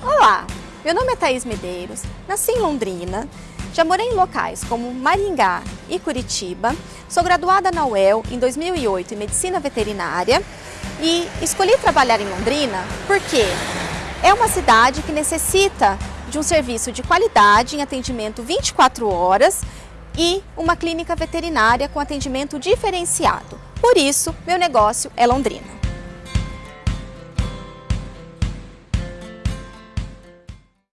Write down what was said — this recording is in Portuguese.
Olá, meu nome é Thaís Medeiros, nasci em Londrina, já morei em locais como Maringá e Curitiba, sou graduada na UEL em 2008 em Medicina Veterinária e escolhi trabalhar em Londrina porque é uma cidade que necessita de um serviço de qualidade em atendimento 24 horas e uma clínica veterinária com atendimento diferenciado. Por isso, meu negócio é Londrina.